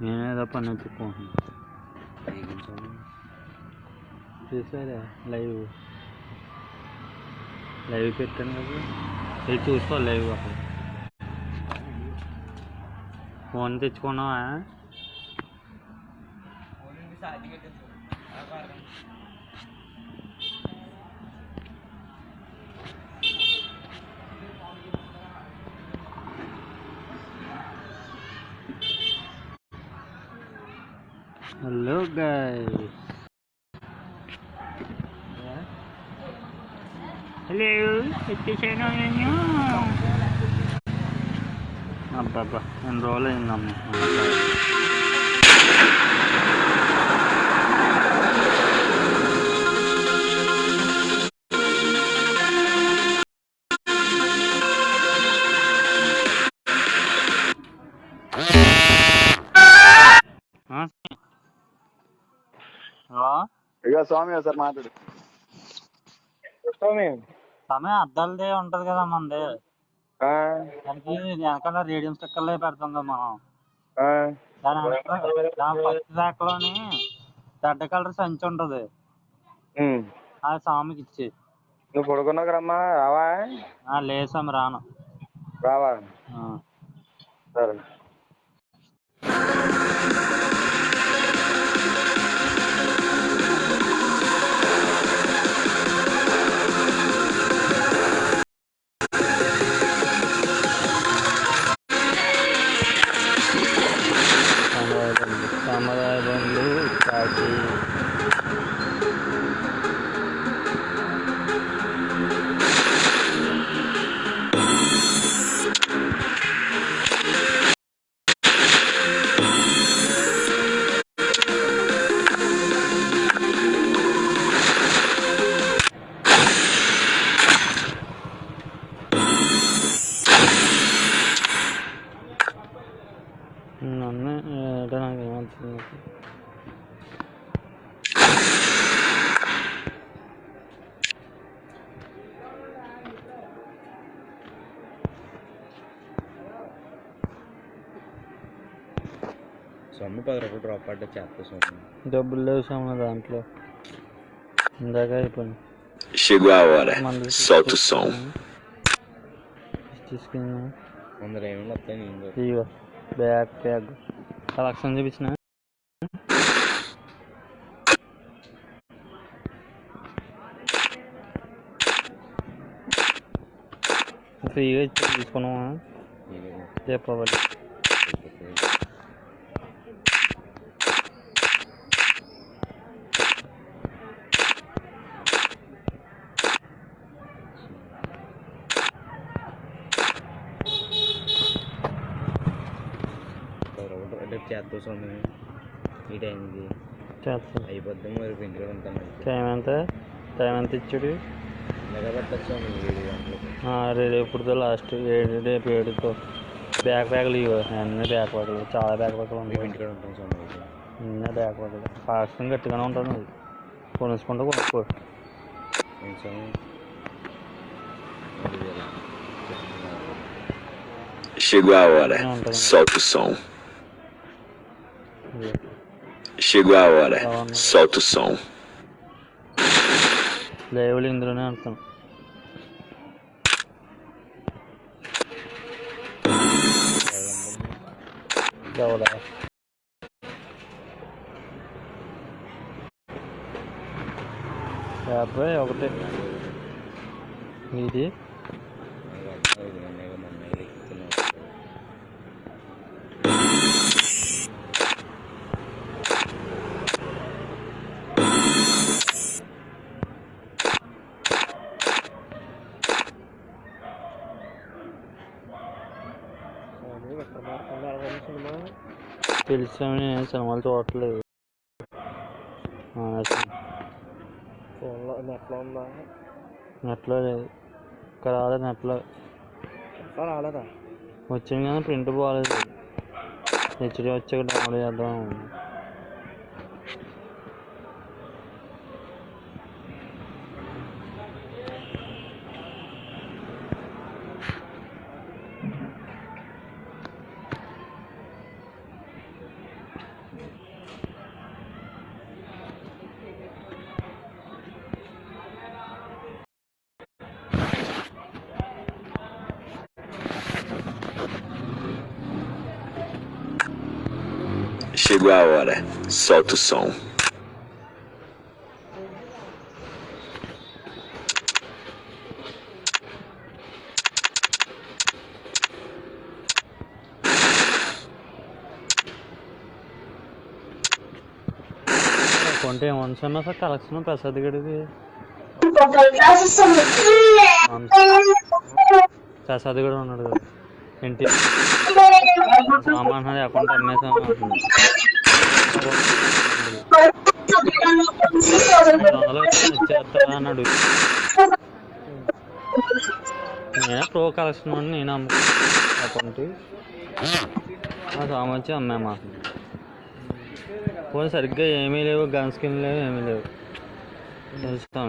నేనేదో పని చెప్పుకుంటున్నాను చూసారా? లైవ్. లైవ్ పెట్టాను కదా. ఇది చూసుకో లైవ్ అక్కడ. ఫోన్ తెచ్చుకున్నావా? di channelnya nyo apa apa? Enrolin namanya. సమయం అద్దాలదే ఉంటది కదా మనది ఆ, దానికి వెనకాల రేడియం స్టిక్కర్లే పెడతాం కదా మనం. ఆ, దాని వెనకాల దాని ఫస్ట్ ర్యాక్లోని రెడ్ కలర్ సంచి ఉంటది. ఉమ్. ఆ స్వామికి ఇచ్చి. నువ్వు పడుకున్నావు రమ్మా రావా? ఆ లేదు స్వామి రాను. రావా? ఆ. సరే. సొమ్ము పది రూపాయలు డ్రాప్ పడ్డా చేస్తా సొమ్ము డబ్బులు లేవు సామ దాంట్లో. ఇందాక అయిపోయింది. Chegou a hora. మంది Solta o som. వస్తాయి నేను. ఇగో బ్యాగ్ బ్యాగ్ కలెక్షన్ చూపించిన? ఫ్రీగా ఇచ్చి తీసుకున్నావా? నేను చెప్పవాలి పది రూపాయలు సొమ్ము ఈ టైంకి చేస్తాను అయిపోద్ది మరి ఇంటిలో ఉంటాను. టైం ఎంత? టైం ఎంత ఇచ్చాడు? మెగా పెట్టచ్చు సొమ్ము ఏడు లాస్ట్ ఏడు రేపు ఏడుతో బ్యాక్ ప్యాక్లు ఇవ్వ. అన్నీ బ్యాక్ ప్యాక్లు. చాలా బ్యాక్ ప్యాక్లు ఉంటాయి ఇంటికాడ ఉంటాను అయితే అన్నీ బ్యాక్ ప్యాక్లు. ఫాస్ట్గా గట్టిగానే ఉంటాను అది. కొనుక్కుంటూ కొనుక్కో. Chegou a hora. Solta o som. Chegou a hora. Solta o som. లైవ్లు ఇందులోనే ఆడుతాను ఎవడా యాభై ఒకటి ఇది తెలిసామని నేను సినిమాలు చూడట్లేదు ఫోన్లో నెట్లో ఉందా? నెట్లో లేదు. ఇక్కడ రాలేదు నెట్లో. నెట్లో రాలేదా? వచ్చింది కానీ ప్రింట్ బాగాలేదు హెచ్డి వచ్చాక డౌన్లోడ్ చేద్దాం. Chegou a hora. Solta o som. కొంటే ఏమనుకున్నా సార్ కలెక్షన్ ప్రసాద్ గడిది ప్రసాద్ కూడా ఉన్నాడు కదా ఇంటి సామాన్ అకౌంట్ అమ్మేసాం అంటున్నాడు రెండు వందలు నేనే ప్రో కలెక్షన్ అని నేను అమ్ము అకౌంట్. ఆ సామాన్ వచ్చి అమ్మాయి మాకు. ఫోన్ సరిగ్గా ఏమీ లేవు గన్ స్కిన్ లేవు ఏమీ లేవు. చూస్తాం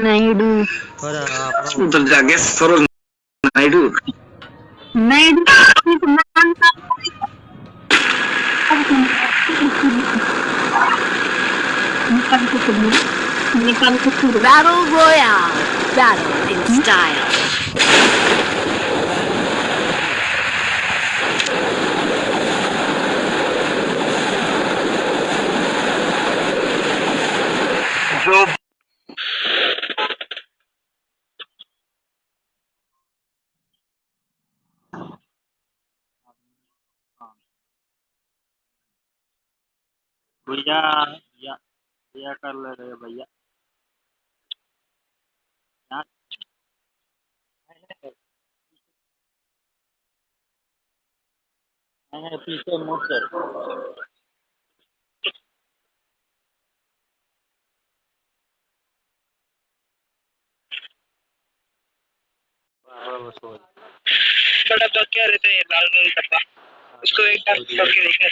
Naidu Naidu Naidu Baru Royale, battle in style. भैया कर ले रहे भैया। यहाँ नहीं नहीं पीछे मुड़ से बड़ा क्या रहता है लाल लाल डब्बा उसको एक बार करके देखना।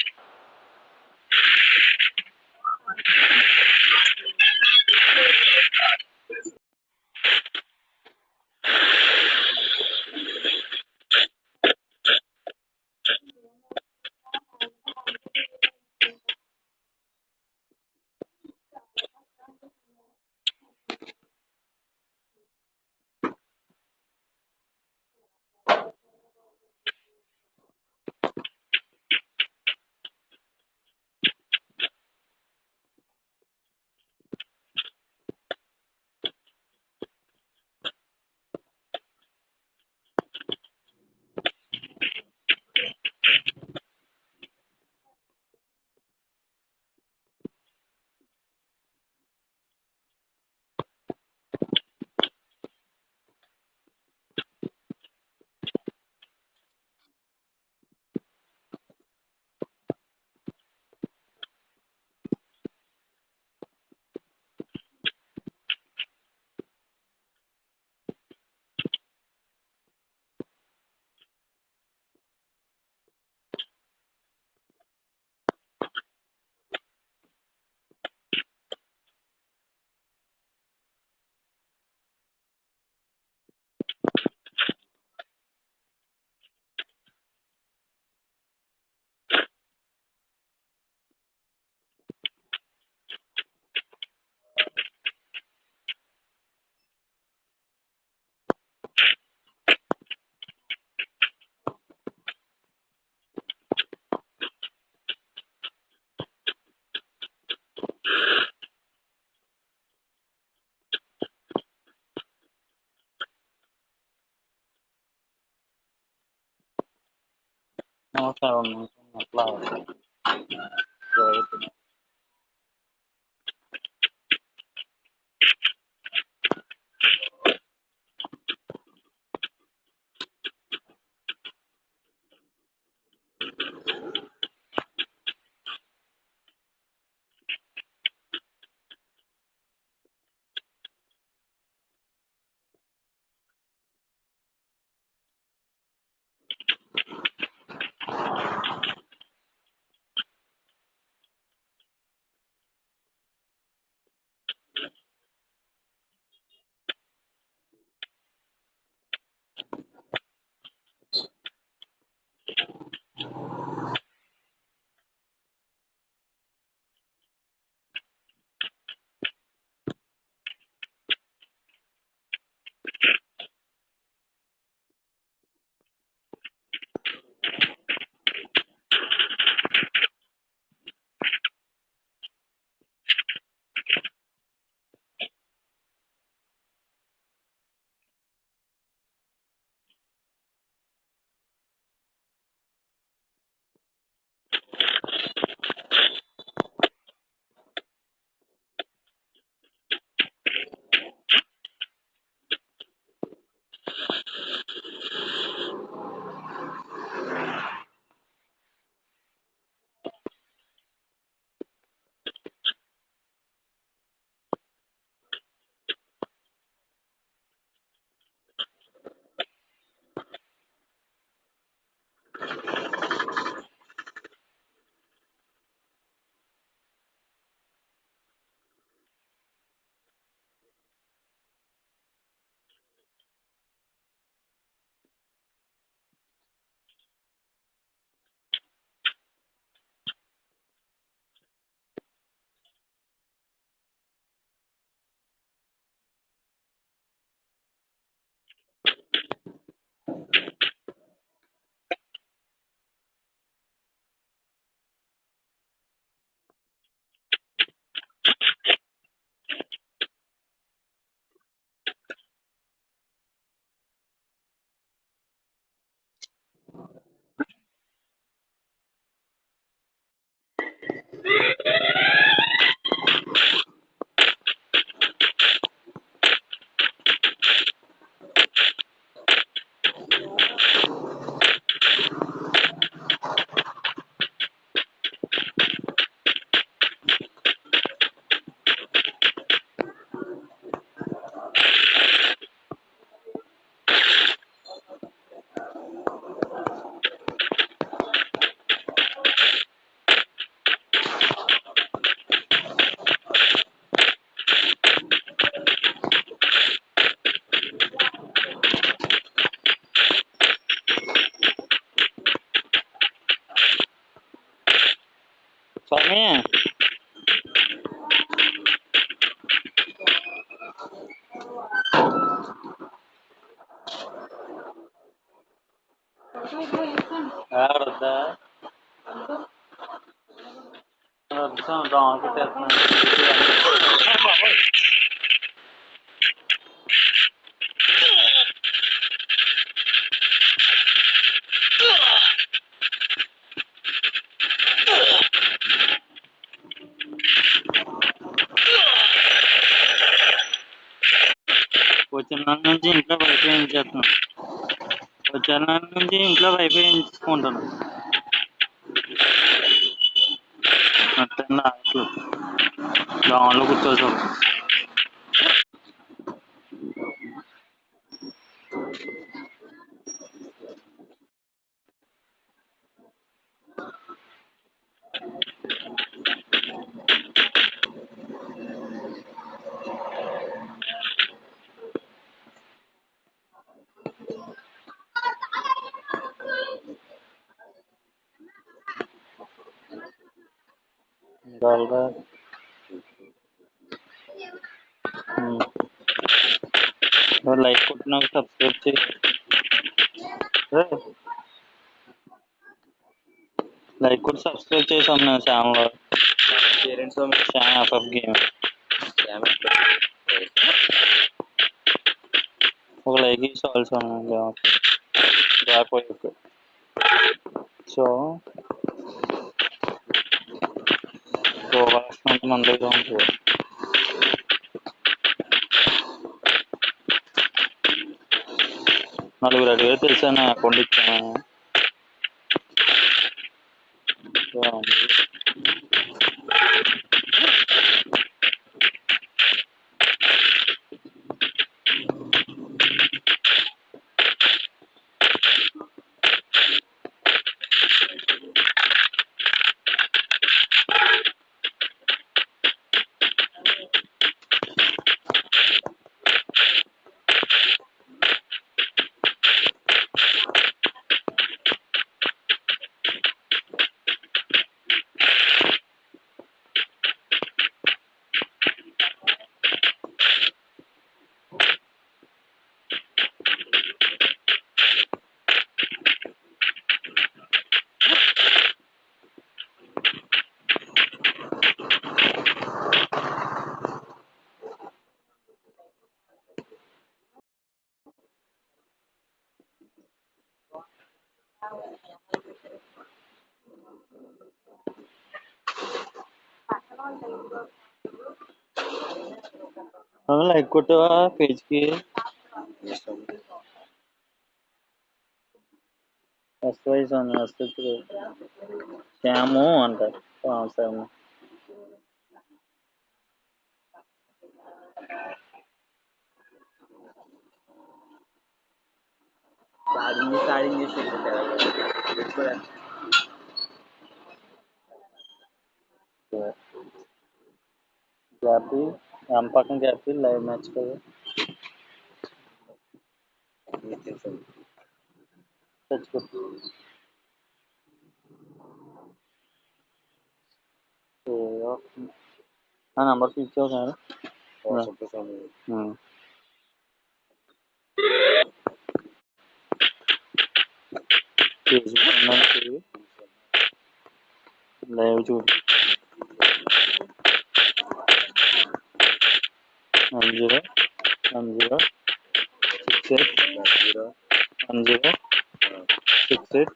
No settlements in the flood were economic. వచ్చిన నుంచి ఇంట్లో వైఫై చేస్తున్నాను వచ్చిన నుంచి ఇంట్లో వైఫై ఎంచుకుంటాను అర్థం రావట్లేదు సబ్స్క్రైబ్ చేసాం నేను ఛానల్లో పేరెంట్స్ స్వామి ఛానల్ ఎఫ్ఎఫ్ గేమ్ ఒక లైక్ ఇచ్చి చాలు స్వామి రాకపోయి సో గోవాల్సినంత మన దగ్గర ఉంటుంది నలుగురు అడిగారు తెలుసా నా అకౌంట్ ఇచ్చాను బాగుంది. అవును, లైక్ కొట్టవా పేజ్కి? ఎస్వై స్వామి వస్తుంది శ్యాము అంటారు. ఆ, साड़ी साड़ी नहीं शुरू करा गैपी आम पकन गैपी लाइव मैच कर सच को हाँ नंबर फिफ्टी हो गया ना हम्म చూడు. లైవ్ చూడు one zero one zero six eight zero one zero six eight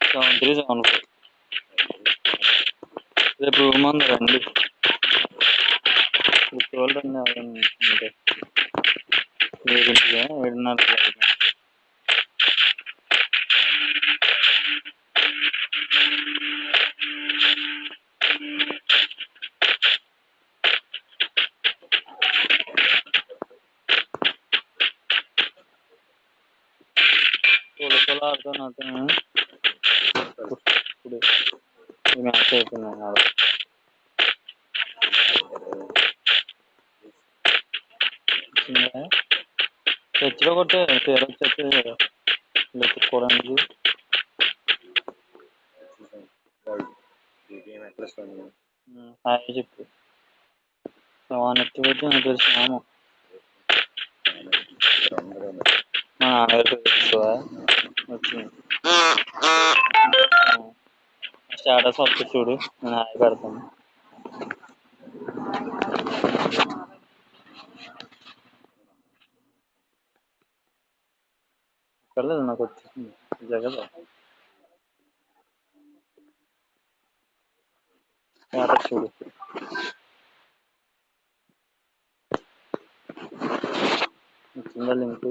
seven three seven four రేపు రూమ్ ఉంది రండి కూర్చోవాలి రండి ఎవరైనా ఉంటే ఏడింటిగా ఏడున్నర తొలకలు ఆడుతాను అతను ఇప్పుడు ఈ మ్యాచ్ అయిపోయింది ఆడ చర్చిలో కొట్టే పేరు వచ్చేస్తే వెతుక్కోవడానికి హాయ్ చెప్పు వానెత్తి పెట్టి నాకు తెలుసు నామం మా నాన్నగారు తెలుసుకోవా వచ్చింది స్టేటస్ వస్తుంది చూడు నేను హాయ్ పెడతాను. పర్లేదు నాకు వచ్చేసింది. జగదా. స్టేటస్ చూడు. వచ్చిందా లింక్.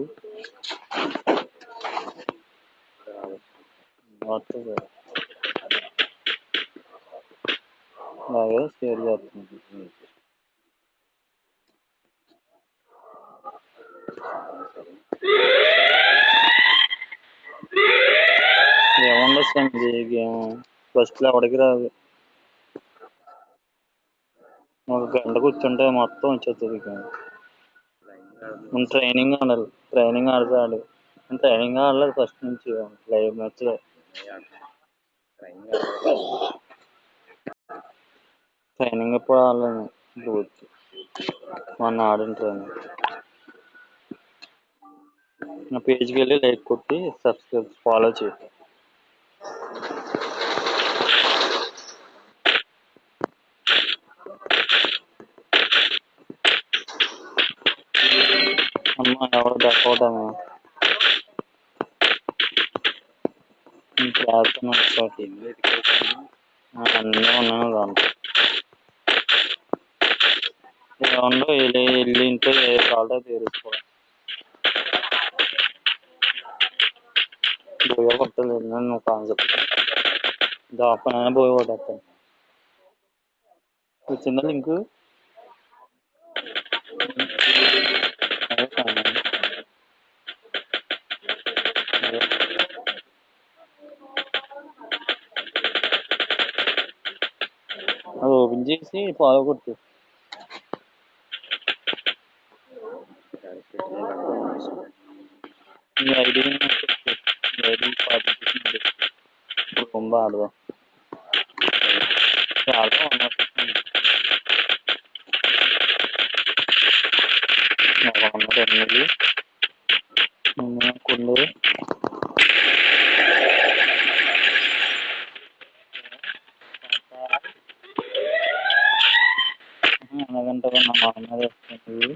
వస్తుంది అలాగే షేర్ చేస్తుంది ఏముండొచ్చండి గేమ్. ఫస్ట్లో ఎవడికి రాదు. ఒక గంట కూర్చుంటే మొత్తం వచ్చేస్తుంది గేమ్. ట్రైనింగ్ ఆడాలి ట్రైనింగ్ ఆడితే ట్రైనింగ్ ఆడలేదు ఫస్ట్ నుంచి. లైవ్ మ్యాచ్లో ట్రైనింగ్ ఎప్పుడు ఆడలేను ఇప్పుడు మొన్న ఆడిన ట్రైనింగ్ నా పేజ్కి వెళ్ళి లైక్ కొట్టి సబ్స్క్రైబ్ ఫాలో చేయి. అమ్మ ఎవరు దక్కోవటమే చేస్తాను ఒకసారి అన్నీ ఉన్నాను దాంట్లో ఏమన్నా వెళ్ళి వెళ్ళి ఇంట్లో ఏ కావాలో తీరుసుకోవాలి బోయ కొట్టలేదు నన్ను కాన్సెప్ట్ దాపన బోయ కొట్టేస్తాను వచ్చిందా link Sì, può, lo corto. Ya dediğim gibi bir fabrikasında bir bomba aldı. Yardım anlatmıştım. Yalanlar emniyeti. అనగంటగా నా మామూలు వస్తుంది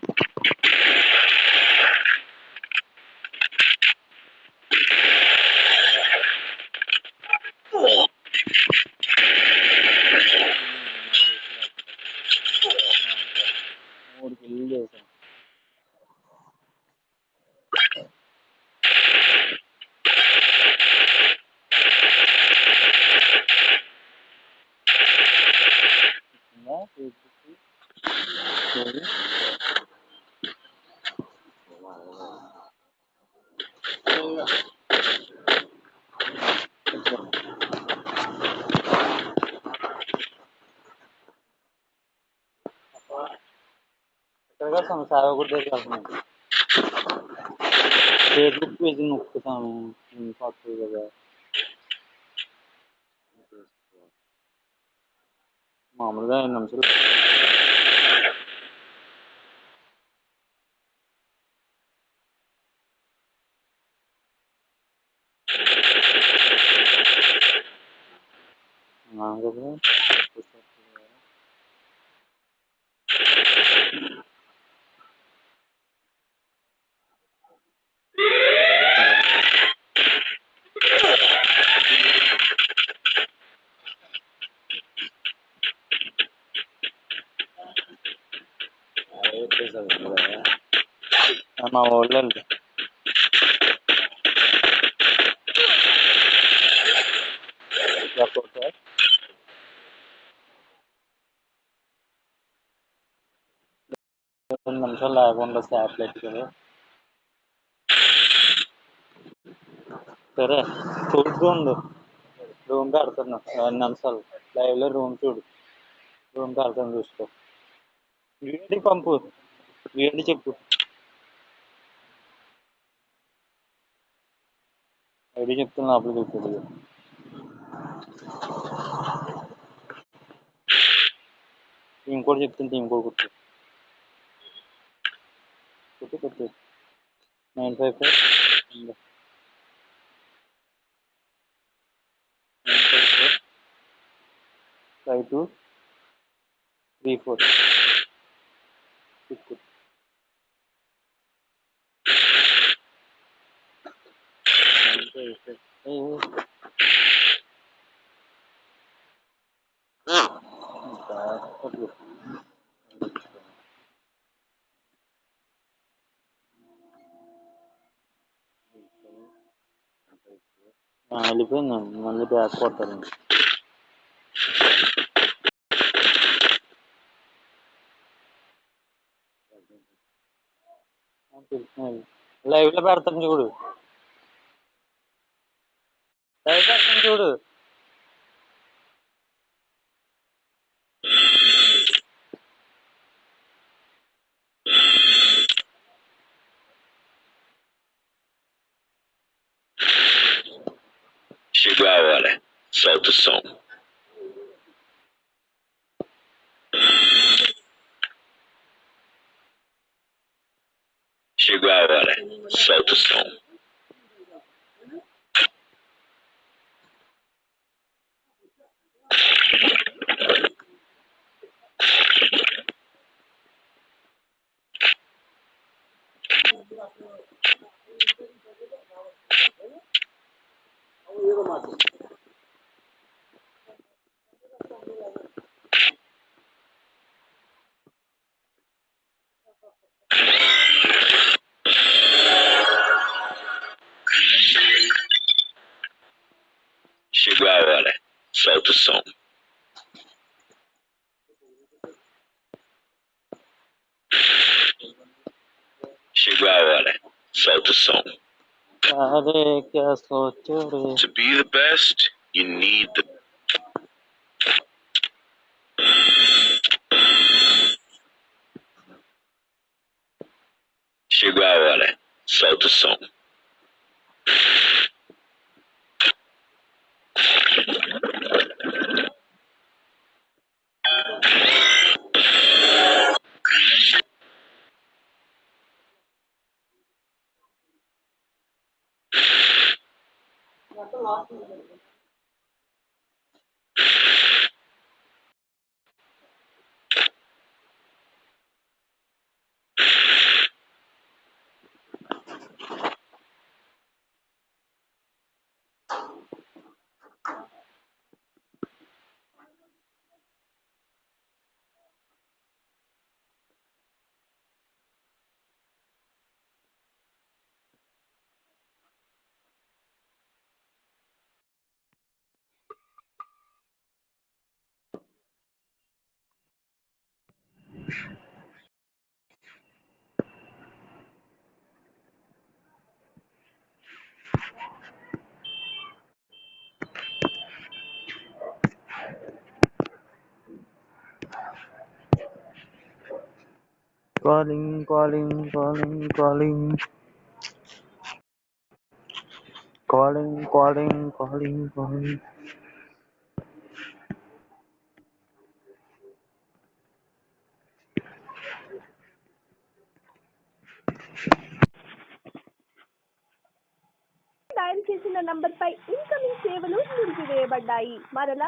మామూలుగా ఐదు నిమిషాలు మా ఊళ్ళో వెళ్తా రెండు నిమిషాలు లేకుండా శాటిలైట్ కదా సరే చూసుకోండు రూమ్ కడుతున్నా రెండు నిమిషాలు. లైవ్లో రూమ్ చూడు. రూమ్ కడతాను చూసుకో. వీడి పంపు వీడి చెప్పు. சரிகத்தில் அபிவிருத்தப்படுகிறது ఇంకోటి చెప్తుంటే ఇంకోటి గుర్తు గుర్తు గుర్తు nine five five nine five four five two three four గుర్తు കഴിച്ചത് ഓ നാലിപ്പോ നല്ല ബാക്ക് വാട്ടറുണ്ട് ലൈവിലെ പ്രാർത്ഥന ചൂട്? 어, 이거 맞지? To be the best, you need the Chegou a hora. Solta o som. 我都老死。呱铃呱铃呱铃呱铃，呱铃呱铃呱铃呱铃。呱 dial చేసిన నంబర్ పై ఇన్కమింగ్ సేవలు నిలిపివేయబడ్డాయి. మరలా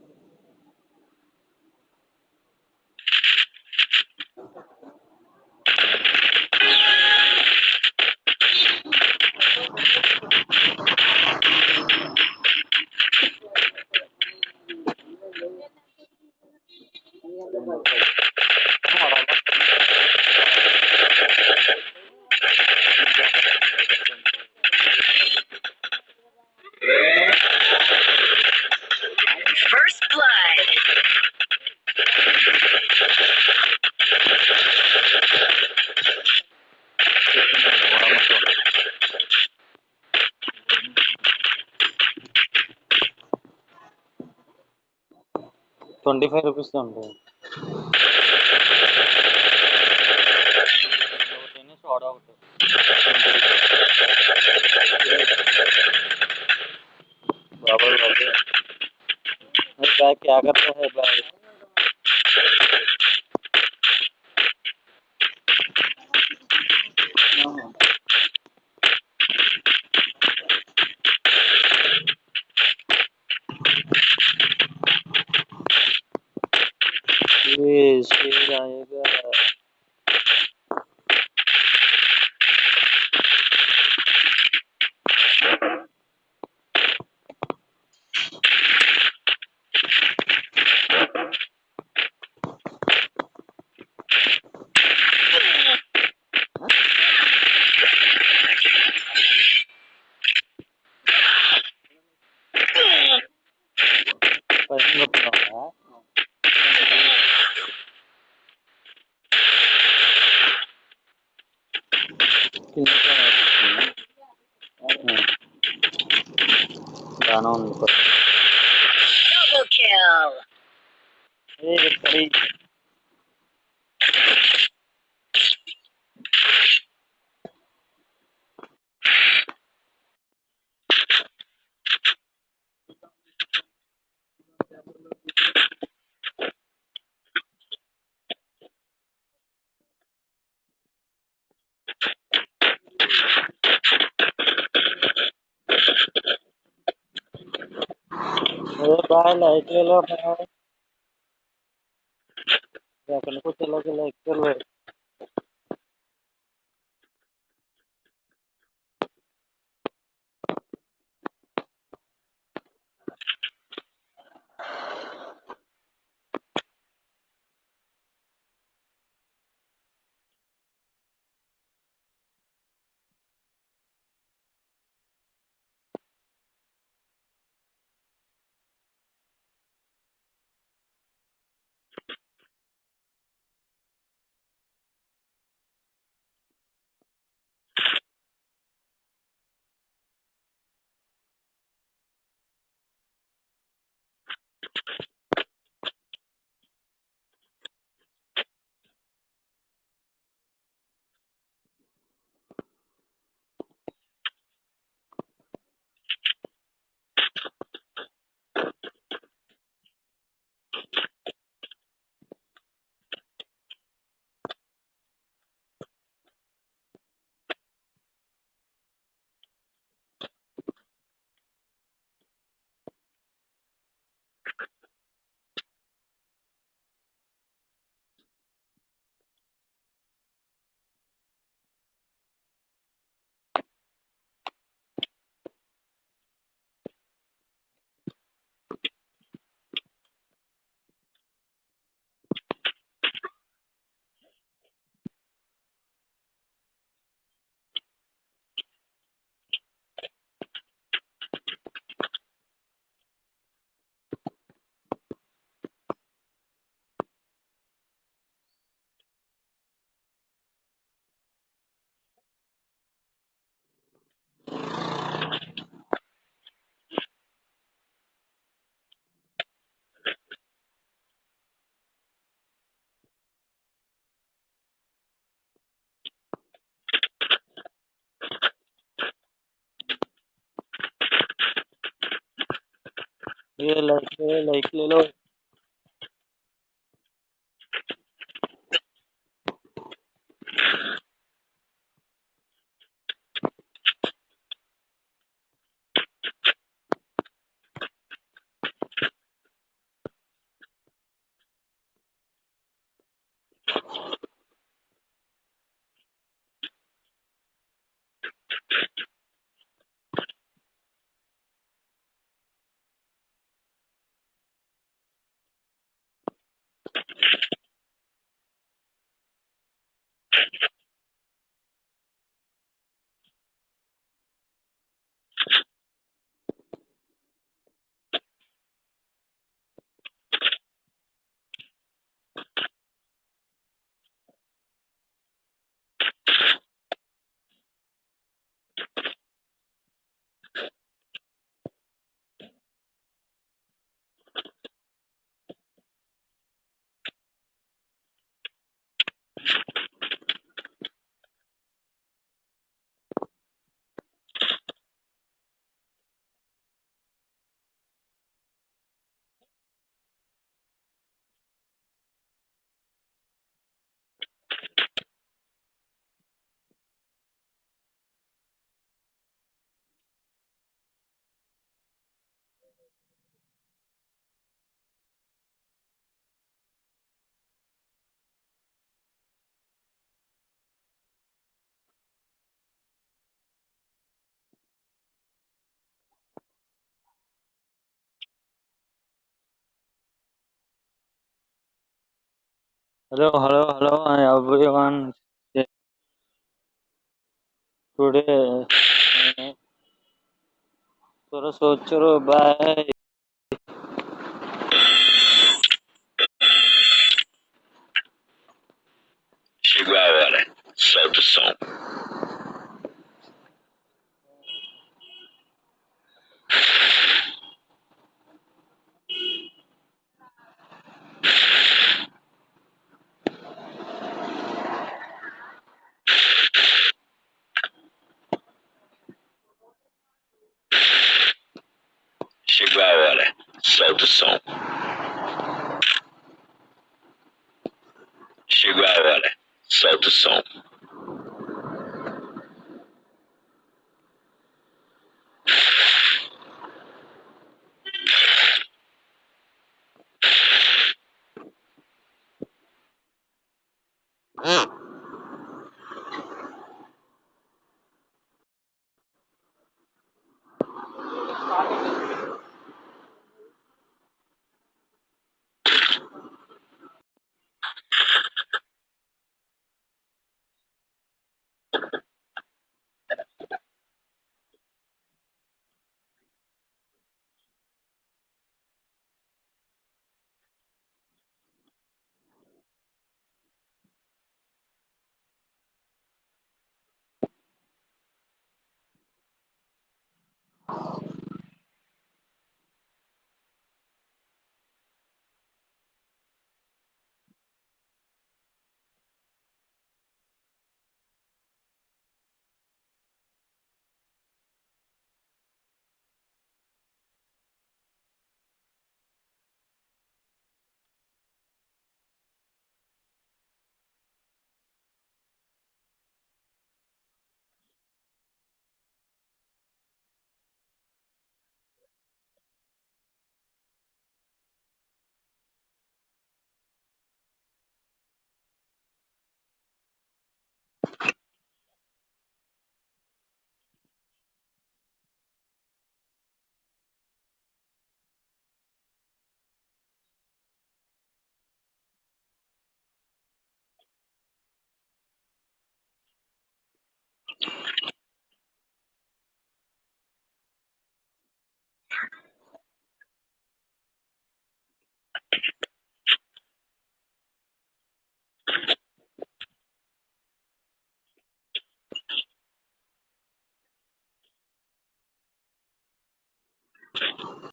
ట్వంటీ ఫైవ్ రూపీస్ ఉంటుంది ఒకటి సోడా ఒకటి बाबा बाबा अरे बैग क्या करता है है लाइट वाला है कुछ अलग अलग कर लो। Lay like, lay like, lay. Hello, hello, hello, everyone. Today, थोड़ा सोच रो Solta o som. Chegou a hora. Solta o som.